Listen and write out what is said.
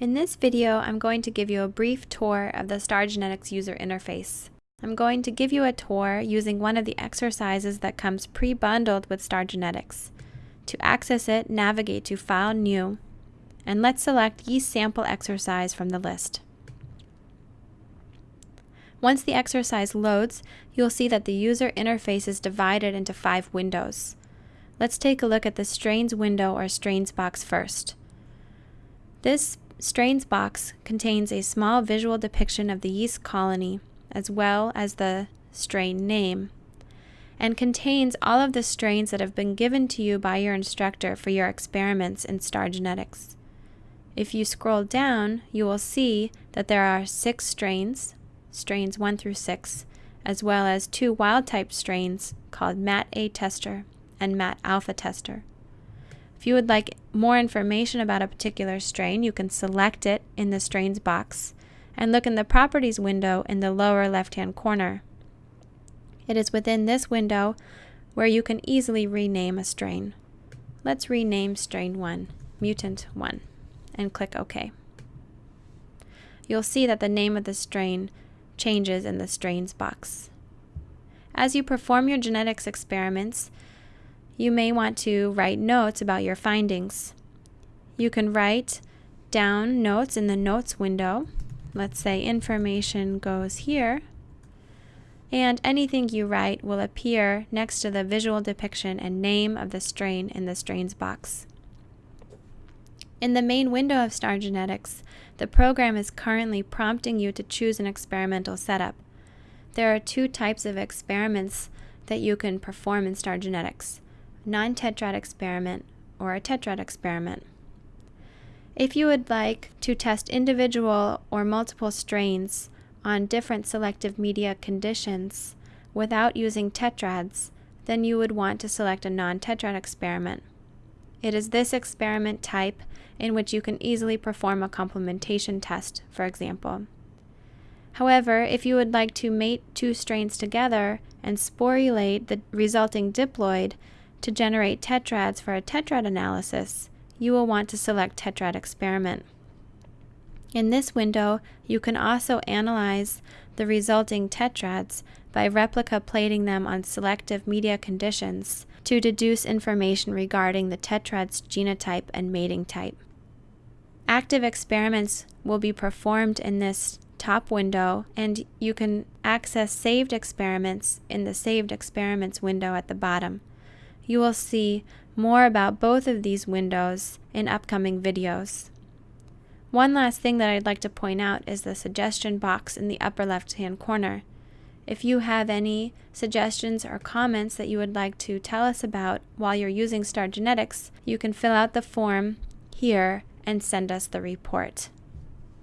In this video, I'm going to give you a brief tour of the Star Genetics user interface. I'm going to give you a tour using one of the exercises that comes pre-bundled with Star Genetics. To access it, navigate to File New, and let's select Yeast Sample Exercise from the list. Once the exercise loads, you'll see that the user interface is divided into five windows. Let's take a look at the Strains window or Strains box first. This strains box contains a small visual depiction of the yeast colony as well as the strain name and contains all of the strains that have been given to you by your instructor for your experiments in star genetics. If you scroll down, you will see that there are six strains, strains 1 through 6, as well as two wild type strains called MAT A tester and MAT alpha tester. If you would like more information about a particular strain, you can select it in the strains box and look in the properties window in the lower left hand corner. It is within this window where you can easily rename a strain. Let's rename strain 1, mutant 1, and click OK. You'll see that the name of the strain changes in the strains box. As you perform your genetics experiments, you may want to write notes about your findings. You can write down notes in the notes window. Let's say information goes here. And anything you write will appear next to the visual depiction and name of the strain in the strains box. In the main window of Star Genetics, the program is currently prompting you to choose an experimental setup. There are two types of experiments that you can perform in Star Genetics non-tetrad experiment, or a tetrad experiment. If you would like to test individual or multiple strains on different selective media conditions without using tetrads, then you would want to select a non-tetrad experiment. It is this experiment type in which you can easily perform a complementation test, for example. However, if you would like to mate two strains together and sporulate the resulting diploid, to generate tetrads for a tetrad analysis, you will want to select Tetrad Experiment. In this window, you can also analyze the resulting tetrads by replica plating them on selective media conditions to deduce information regarding the tetrad's genotype and mating type. Active experiments will be performed in this top window and you can access saved experiments in the saved experiments window at the bottom. You will see more about both of these windows in upcoming videos. One last thing that I'd like to point out is the suggestion box in the upper left hand corner. If you have any suggestions or comments that you would like to tell us about while you're using Star Genetics, you can fill out the form here and send us the report.